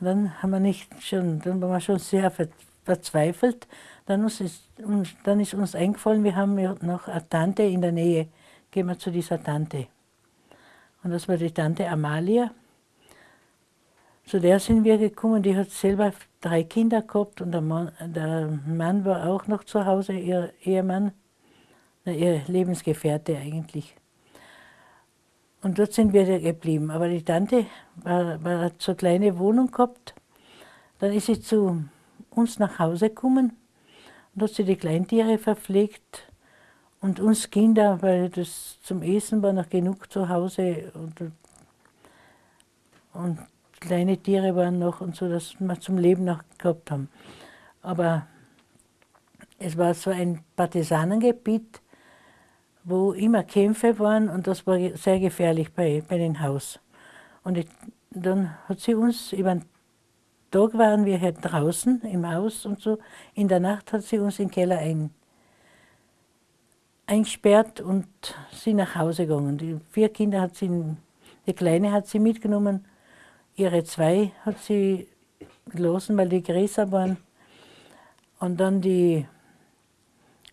Und dann haben wir nicht schon, dann waren wir schon sehr verzweifelt. Dann ist, dann ist uns eingefallen, wir haben noch eine Tante in der Nähe. Gehen wir zu dieser Tante. Und das war die Tante Amalia. Zu der sind wir gekommen, die hat selber drei Kinder gehabt und der Mann, der Mann war auch noch zu Hause, ihr Ehemann, ihr Lebensgefährte eigentlich. Und dort sind wir geblieben. Aber die Tante war, war, hat so eine kleine Wohnung gehabt. Dann ist sie zu uns nach Hause gekommen und hat sie die Kleintiere verpflegt und uns Kinder, weil das zum Essen war noch genug zu Hause und, und kleine Tiere waren noch und so, dass wir zum Leben noch gehabt haben. Aber es war so ein Partisanengebiet, wo immer Kämpfe waren und das war sehr gefährlich bei, bei dem Haus. Und ich, dann hat sie uns, über den Tag waren wir hier draußen im Haus und so, in der Nacht hat sie uns in den Keller ein, eingesperrt und sie nach Hause gegangen. Die vier Kinder hat sie, die Kleine hat sie mitgenommen, ihre zwei hat sie gelassen, weil die größer waren. Und dann die,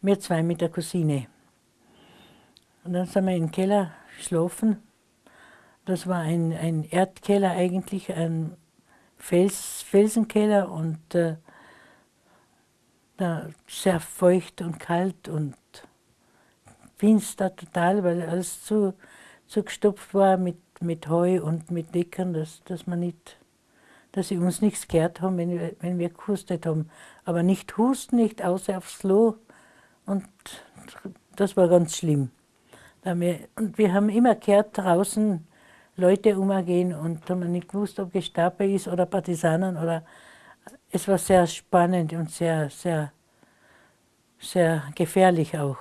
wir zwei mit der Cousine. Und dann sind wir im Keller geschlafen. Das war ein, ein Erdkeller eigentlich, ein Fels, Felsenkeller und äh, sehr feucht und kalt und finster total, weil alles zu, zu gestopft war mit, mit Heu und mit Deckern, dass, dass, man nicht, dass sie uns nichts gehört haben, wenn wir, wenn wir gehustet haben. Aber nicht husten, nicht außer aufs Klo. Und das war ganz schlimm. Und wir haben immer gehört, draußen Leute umgehen und haben nicht gewusst, ob Gestapo ist oder Partisanen oder es war sehr spannend und sehr, sehr, sehr gefährlich auch.